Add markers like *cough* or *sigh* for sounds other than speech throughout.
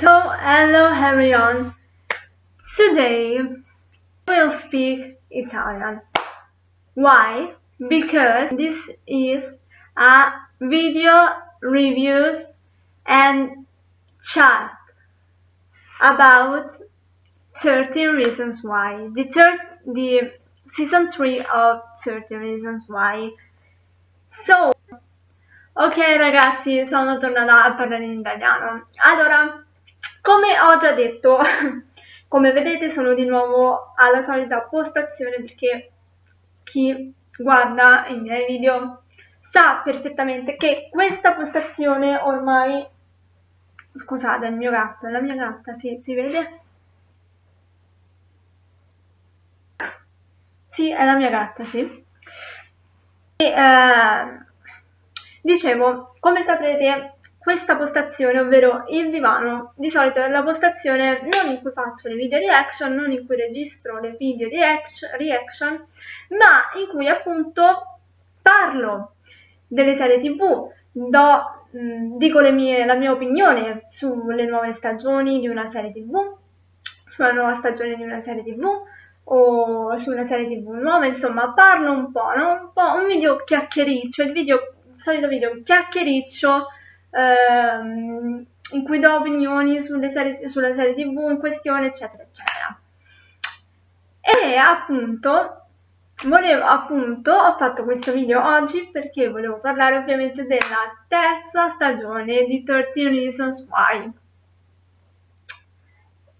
So, hello everyone. Today we'll speak Italian. Why? Because this is a video reviews and chat about 13 reasons why. The third, the season 3 of 13 reasons why. So, ok ragazzi, sono tornata a parlare in italiano. Allora, come ho già detto, *laughs* come vedete sono di nuovo alla solita postazione perché chi guarda i miei video sa perfettamente che questa postazione ormai scusate il mio gatto, la mia gatta, sì, si vede? Sì, è la mia gatta, sì. E, eh, dicevo, come saprete, questa postazione, ovvero il divano, di solito è la postazione non in cui faccio le video reaction, non in cui registro le video reaction, ma in cui appunto parlo delle serie tv, do, mh, dico mie, la mia opinione sulle nuove stagioni di una serie tv, sulla nuova stagione di una serie tv, o su una serie tv nuova, insomma parlo un po', no? un po' un video chiacchiericcio, il, video, il solito video chiacchiericcio ehm, in cui do opinioni serie, sulla serie tv in questione, eccetera, eccetera. E appunto, volevo appunto, ho fatto questo video oggi perché volevo parlare ovviamente della terza stagione di 13 Reasons Why.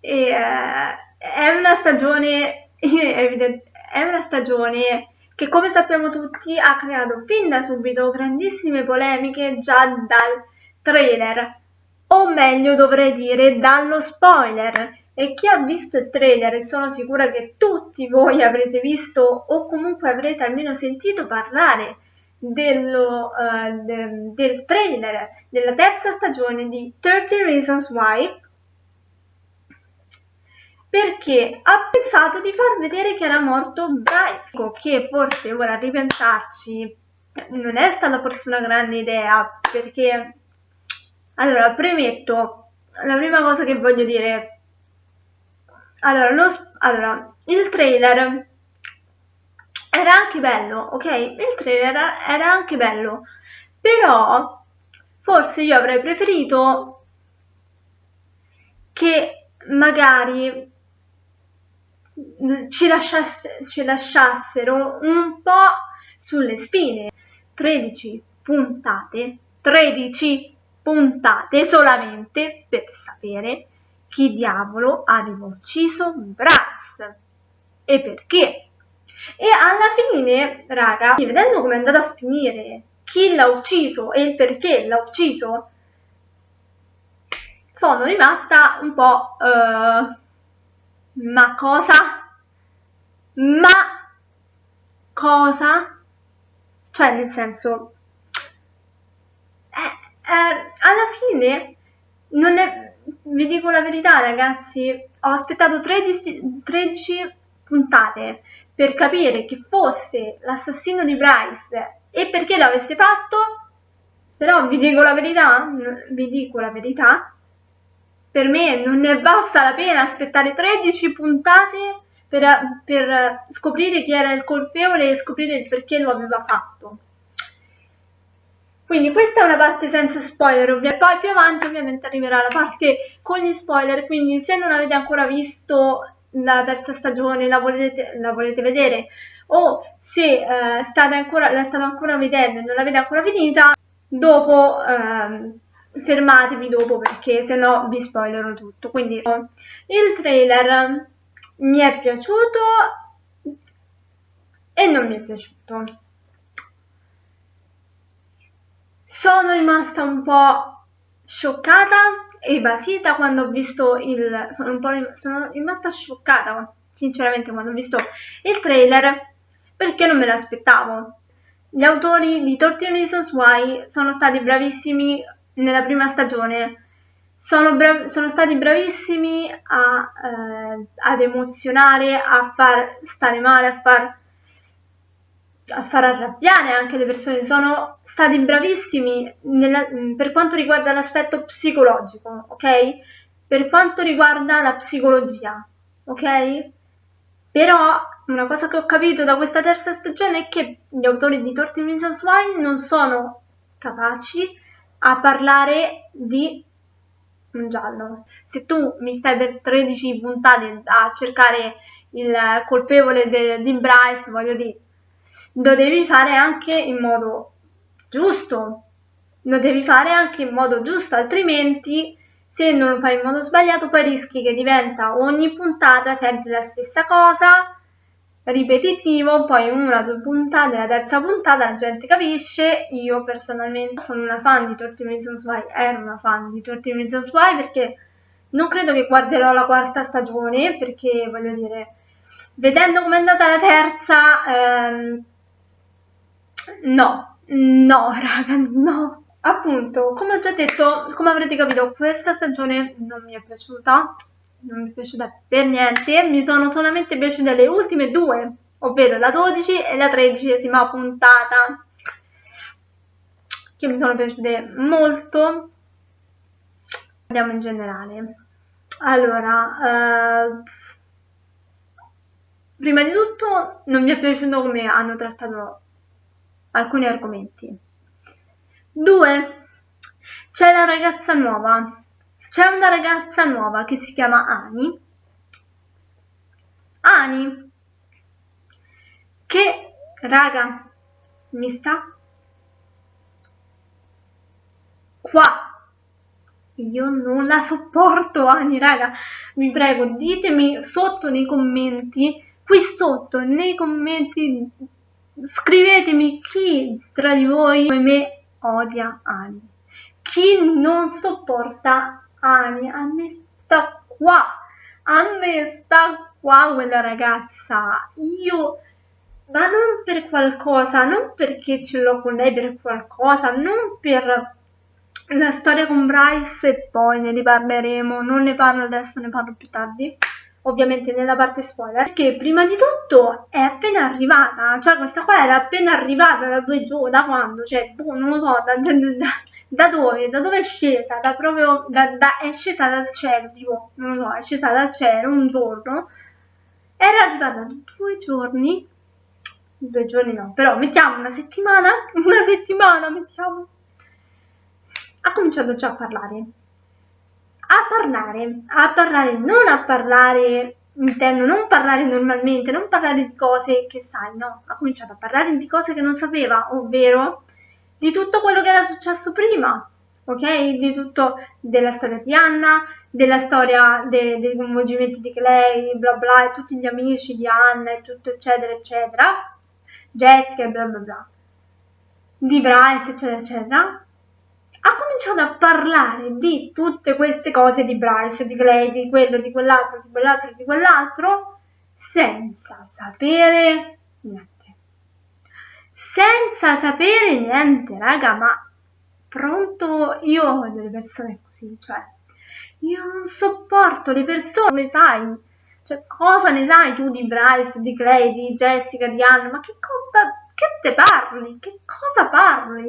E, eh, è una stagione *laughs* è una stagione che come sappiamo tutti ha creato fin da subito grandissime polemiche già dal trailer, o meglio dovrei dire dallo spoiler. E chi ha visto il trailer, e sono sicura che tutti voi avrete visto o comunque avrete almeno sentito parlare dello, uh, de, del trailer della terza stagione di 30 Reasons Why, perché ha pensato di far vedere che era morto Bryce, che forse ora a ripensarci non è stata forse una grande idea, perché allora premetto, la prima cosa che voglio dire, allora, lo, allora il trailer era anche bello, ok? Il trailer era anche bello, però forse io avrei preferito che magari ci, lasciasse, ci lasciassero un po' sulle spine. 13 puntate, 13 puntate solamente per sapere chi diavolo aveva ucciso Bryce e perché. E alla fine, raga, vedendo come è andato a finire, chi l'ha ucciso e il perché l'ha ucciso, sono rimasta un po'... Uh, ma cosa? Ma cosa? Cioè, nel senso, alla fine, non è, vi dico la verità ragazzi, ho aspettato 13, 13 puntate per capire chi fosse l'assassino di Bryce e perché l'avesse fatto, però vi dico la verità, vi dico la verità, per me non ne basta la pena aspettare 13 puntate per, per scoprire chi era il colpevole e scoprire il perché lo aveva fatto. Quindi questa è una parte senza spoiler, ovviamente. poi più avanti ovviamente arriverà la parte con gli spoiler, quindi se non avete ancora visto la terza stagione, la volete, la volete vedere, o se eh, state ancora, la state ancora vedendo e non l'avete ancora finita, dopo eh, fermatevi dopo perché se no vi spoilerò tutto. Quindi il trailer mi è piaciuto e non mi è piaciuto. Sono rimasta un po' scioccata e basita quando ho visto il... Sono, un po sono rimasta scioccata sinceramente quando ho visto il trailer perché non me l'aspettavo. Gli autori di 13 Reasons Why sono stati bravissimi nella prima stagione sono, sono stati bravissimi a, eh, ad emozionare, a far stare male, a far, a far arrabbiare anche le persone. Sono stati bravissimi nella, per quanto riguarda l'aspetto psicologico, ok? per quanto riguarda la psicologia, ok? Però una cosa che ho capito da questa terza stagione è che gli autori di 13 Reasons Why non sono capaci a parlare di un giallo. Se tu mi stai per 13 puntate a cercare il colpevole di Bryce, voglio dire, lo devi fare anche in modo giusto, lo devi fare anche in modo giusto, altrimenti se non lo fai in modo sbagliato poi rischi che diventa ogni puntata sempre la stessa cosa, ripetitivo, poi una, due puntate, la terza puntata la gente capisce, io personalmente sono una fan di 13 Reasons Why, ero una fan di 13 Reasons Why perché non credo che guarderò la quarta stagione perché voglio dire, vedendo com'è andata la terza, ehm, no, no raga, no. Appunto, come ho già detto, come avrete capito, questa stagione non mi è piaciuta, non mi è piaciuta per niente, mi sono solamente piaciute le ultime due, ovvero la 12 e la tredicesima puntata, che mi sono piaciute molto. Andiamo in generale. Allora, eh, prima di tutto non mi è piaciuto come hanno trattato alcuni argomenti. Due, c'è la ragazza nuova. C'è una ragazza nuova che si chiama Ani. Ani, che, raga, mi sta qua. Io non la sopporto, Ani, raga. Vi prego, ditemi sotto nei commenti, qui sotto nei commenti, scrivetemi chi tra di voi come me odia Ani. Chi non sopporta Ani, a me sta qua, a me sta qua quella ragazza. Io, ma non per qualcosa, non perché ce l'ho con lei per qualcosa, non per la storia con Bryce e poi ne riparleremo, non ne parlo adesso, ne parlo più tardi ovviamente nella parte spoiler, perché prima di tutto è appena arrivata, cioè questa qua era appena arrivata da due giorni, da quando, cioè, boh, non lo so, da, da, da, da, dove, da dove è scesa, da proprio, è scesa dal cielo, tipo, non lo so, è scesa dal cielo un giorno, era arrivata due giorni, due giorni no, però mettiamo una settimana, *laughs* una settimana, mettiamo, ha cominciato già a parlare, a parlare, a parlare, non a parlare, intendo, non parlare normalmente, non parlare di cose che sai, no, ha cominciato a parlare di cose che non sapeva, ovvero di tutto quello che era successo prima, ok? Di tutto della storia di Anna, della storia de, dei coinvolgimenti di Clay, bla bla, e tutti gli amici di Anna e tutto eccetera eccetera, Jessica e bla bla bla, di Bryce eccetera eccetera, ha cominciato a parlare di tutte queste cose di Bryce, di Clay, di quello, di quell'altro, di quell'altro, di quell'altro, senza sapere niente. Senza sapere niente, raga, ma pronto io ho delle persone così, cioè io non sopporto le persone, come sai, cioè cosa ne sai tu di Bryce, di Clay, di Jessica, di Anna, ma che cosa, che te parli, che cosa parli?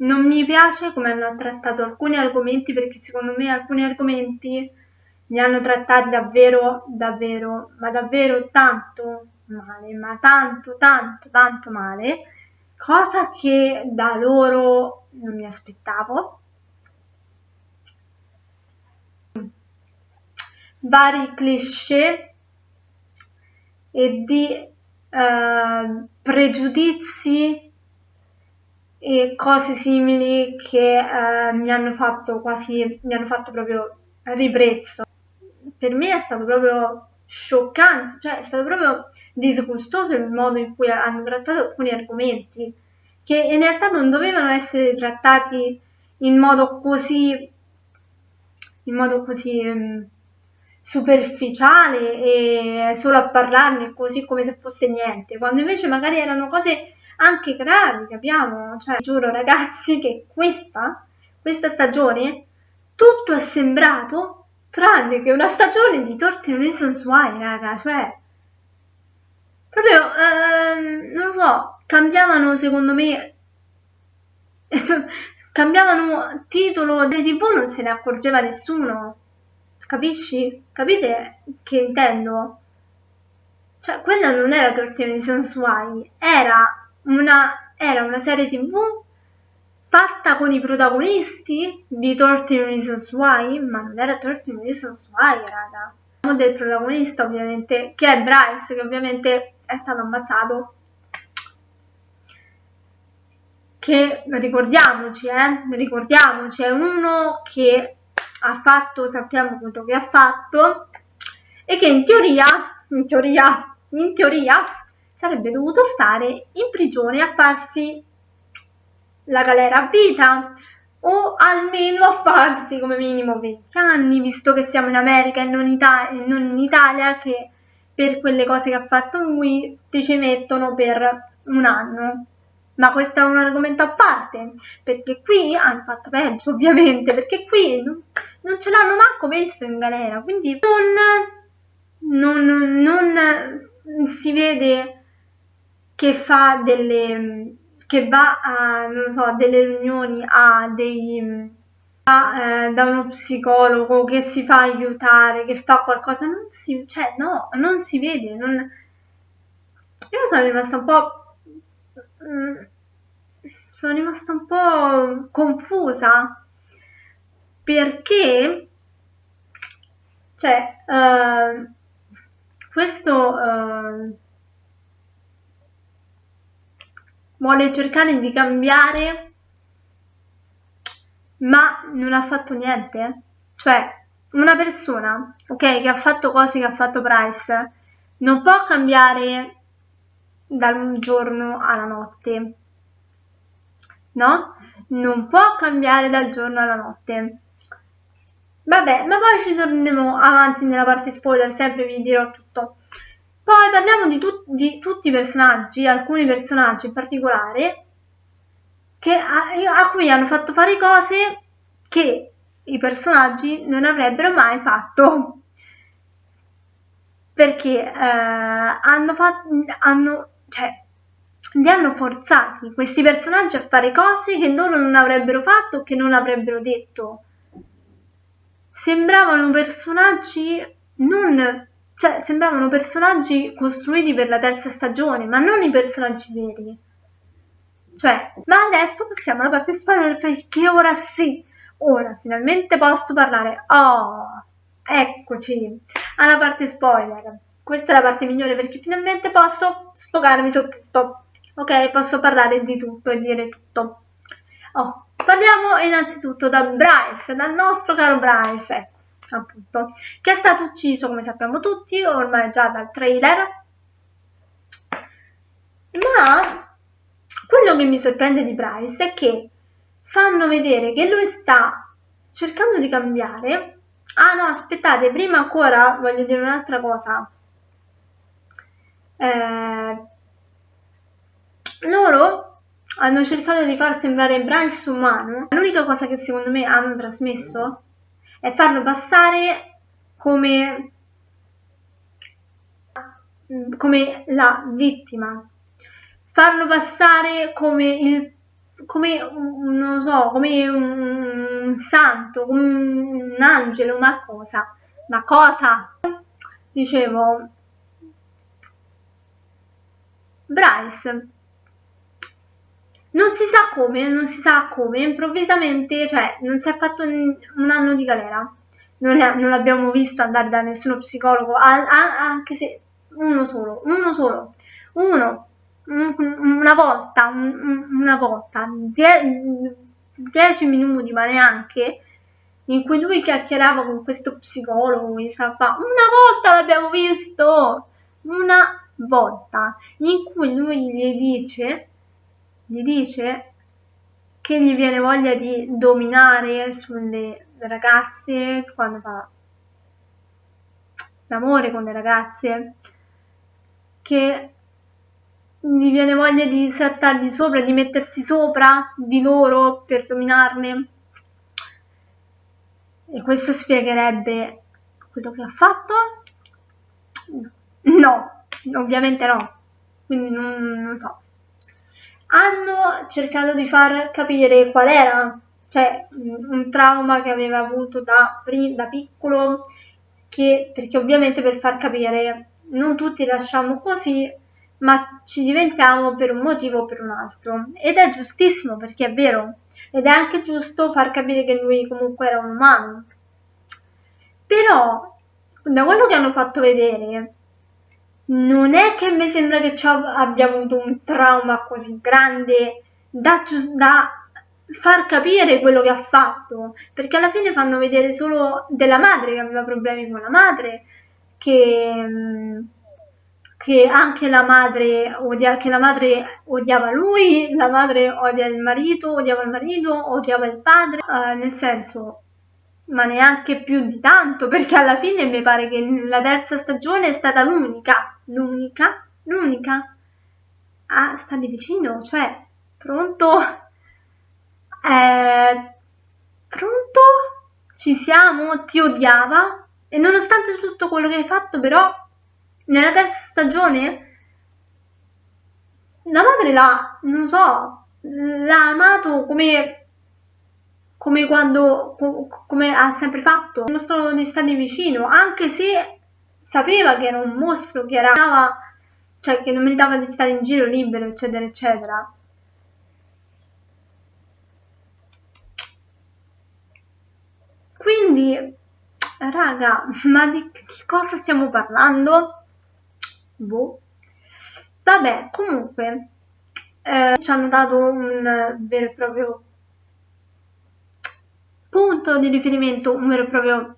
Non mi piace come hanno trattato alcuni argomenti perché secondo me alcuni argomenti li hanno trattati davvero, davvero, ma davvero tanto male, ma tanto, tanto, tanto male, cosa che da loro non mi aspettavo. Vari cliché e di eh, pregiudizi e cose simili che eh, mi hanno fatto quasi, mi hanno fatto proprio ribrezzo. Per me è stato proprio scioccante, cioè è stato proprio disgustoso il modo in cui hanno trattato alcuni argomenti che in realtà non dovevano essere trattati in modo così in modo così um, superficiale e solo a parlarne così come se fosse niente, quando invece magari erano cose anche gravi che abbiamo, cioè giuro ragazzi che questa, questa stagione tutto è sembrato tranne che una stagione di Torti Reasons Why, raga, cioè proprio, ehm, non lo so, cambiavano secondo me, *laughs* cioè, cambiavano titolo delle tv, non se ne accorgeva nessuno, Capisci? Capite che intendo? Cioè, quella non era 13 Reasons Why, era una, era una serie tv fatta con i protagonisti di 13 Reasons Why, ma non era 13 Reasons Why, raga. Parliamo del protagonista, ovviamente, che è Bryce, che ovviamente è stato ammazzato. Che, ricordiamoci, eh, ricordiamoci, è uno che ha fatto, sappiamo quello che ha fatto, e che in teoria, in teoria, in teoria, sarebbe dovuto stare in prigione a farsi la galera a vita o almeno a farsi come minimo 20 anni, visto che siamo in America e non, Ita e non in Italia, che per quelle cose che ha fatto lui ti ci mettono per un anno. Ma questo è un argomento a parte, perché qui hanno fatto peggio ovviamente, perché qui non, non ce l'hanno manco messo in galera, quindi non, non, non si vede che fa delle che va a, non so, a delle riunioni, a dei a, eh, da uno psicologo che si fa aiutare, che fa qualcosa, non si, cioè no, non si vede, non... io sono rimasta un po', mm, sono rimasta un po' confusa perché, cioè, uh, questo uh, vuole cercare di cambiare, ma non ha fatto niente. Cioè, una persona, ok, che ha fatto cose che ha fatto Price, non può cambiare dal giorno alla notte, no? Non può cambiare dal giorno alla notte. Vabbè, ma poi ci torneremo avanti nella parte spoiler, sempre vi dirò tutto. Poi parliamo di, tu di tutti i personaggi, alcuni personaggi in particolare, a, a cui hanno fatto fare cose che i personaggi non avrebbero mai fatto. Perché eh, hanno fatto hanno cioè li hanno forzati questi personaggi a fare cose che loro non avrebbero fatto che non avrebbero detto. Sembravano personaggi non cioè, sembravano personaggi costruiti per la terza stagione, ma non i personaggi veri. Cioè, ma adesso passiamo alla parte spoiler perché ora sì, ora finalmente posso parlare. Oh, eccoci, alla parte spoiler. Questa è la parte migliore perché finalmente posso sfogarmi su tutto. Ok, posso parlare di tutto e dire tutto. Oh, parliamo innanzitutto da Bryce, dal nostro caro Bryce. Ecco appunto, che è stato ucciso, come sappiamo tutti, ormai già dal trailer. Ma quello che mi sorprende di Bryce è che fanno vedere che lui sta cercando di cambiare. Ah no, aspettate, prima ancora voglio dire un'altra cosa. Eh, loro hanno cercato di far sembrare Bryce umano. L'unica cosa che secondo me hanno trasmesso e farlo passare come, come la vittima, farlo passare come il come non so, come un santo, come un angelo, ma cosa? Ma cosa? Dicevo, Bryce non si sa come, non si sa come, improvvisamente, cioè non si è fatto un anno di galera, non, è, non l'abbiamo visto andare da nessuno psicologo, a, a, anche se uno solo, uno solo, uno, un, una volta, un, una volta, die, dieci minuti, ma neanche, in cui lui chiacchierava con questo psicologo, una volta l'abbiamo visto, una volta, in cui lui gli dice gli dice che gli viene voglia di dominare sulle ragazze quando fa l'amore con le ragazze, che gli viene voglia di saltargli sopra, di mettersi sopra di loro per dominarne. E questo spiegherebbe quello che ha fatto? No, ovviamente no. Quindi non, non so hanno cercato di far capire qual era cioè un trauma che aveva avuto da, da piccolo, che, perché ovviamente per far capire non tutti lasciamo così, ma ci diventiamo per un motivo o per un altro. Ed è giustissimo perché è vero, ed è anche giusto far capire che lui comunque era un umano. Però, da quello che hanno fatto vedere, non è che mi sembra che abbia avuto un trauma così grande da, da far capire quello che ha fatto, perché alla fine fanno vedere solo della madre che aveva problemi con la madre, che, che anche la madre, odia, che la madre odiava lui, la madre odia il marito, odiava il marito, odiava il padre, uh, nel senso, ma neanche più di tanto, perché alla fine mi pare che la terza stagione è stata l'unica, l'unica, l'unica a stare vicino, cioè, pronto? Eh, pronto? Ci siamo? Ti odiava? E nonostante tutto quello che hai fatto, però, nella terza stagione, la madre l'ha, non so, l'ha amato come, come quando, come ha sempre fatto. Mostrò di stare vicino, anche se sapeva che era un mostro, che era, cioè che non meritava di stare in giro libero, eccetera, eccetera. Quindi, raga, ma di che cosa stiamo parlando? Boh. Vabbè, comunque, eh, ci hanno dato un vero e proprio punto di riferimento, un vero e proprio,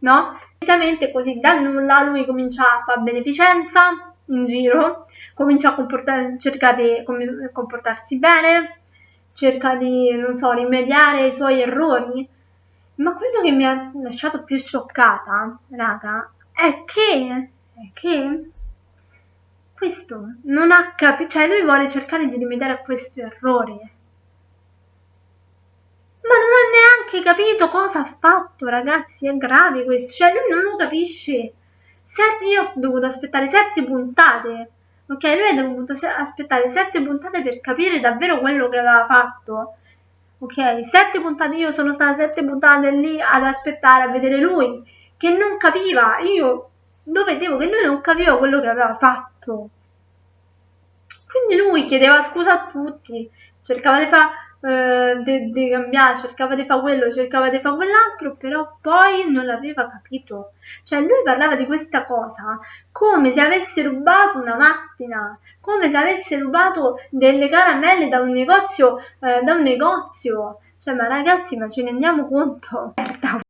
no? Precisamente così da nulla lui comincia a fare beneficenza in giro, comincia a cercare di comportarsi bene, cerca di, non so, rimediare ai suoi errori, ma quello che mi ha lasciato più scioccata, raga, è che, è che questo non ha capito, cioè lui vuole cercare di rimediare a questo errore. Ma non ha neanche capito cosa ha fatto, ragazzi, è grave questo, cioè lui non lo capisce. Sette, io ho dovuto aspettare sette puntate, ok? Lui ha dovuto aspettare sette puntate per capire davvero quello che aveva fatto ok? Sette puntate, io sono stata sette puntate lì ad aspettare a vedere lui, che non capiva, io lo vedevo che lui non capiva quello che aveva fatto. Quindi lui chiedeva scusa a tutti, cercava di fare eh, di, cambiare, cercava di fare quello, cercava di fare quell'altro, però poi non l'aveva capito. Cioè lui parlava di questa cosa come se avesse rubato una macchina, come se avesse rubato delle caramelle da un negozio, eh, da un negozio. Cioè, ma ragazzi, ma ce ne rendiamo conto?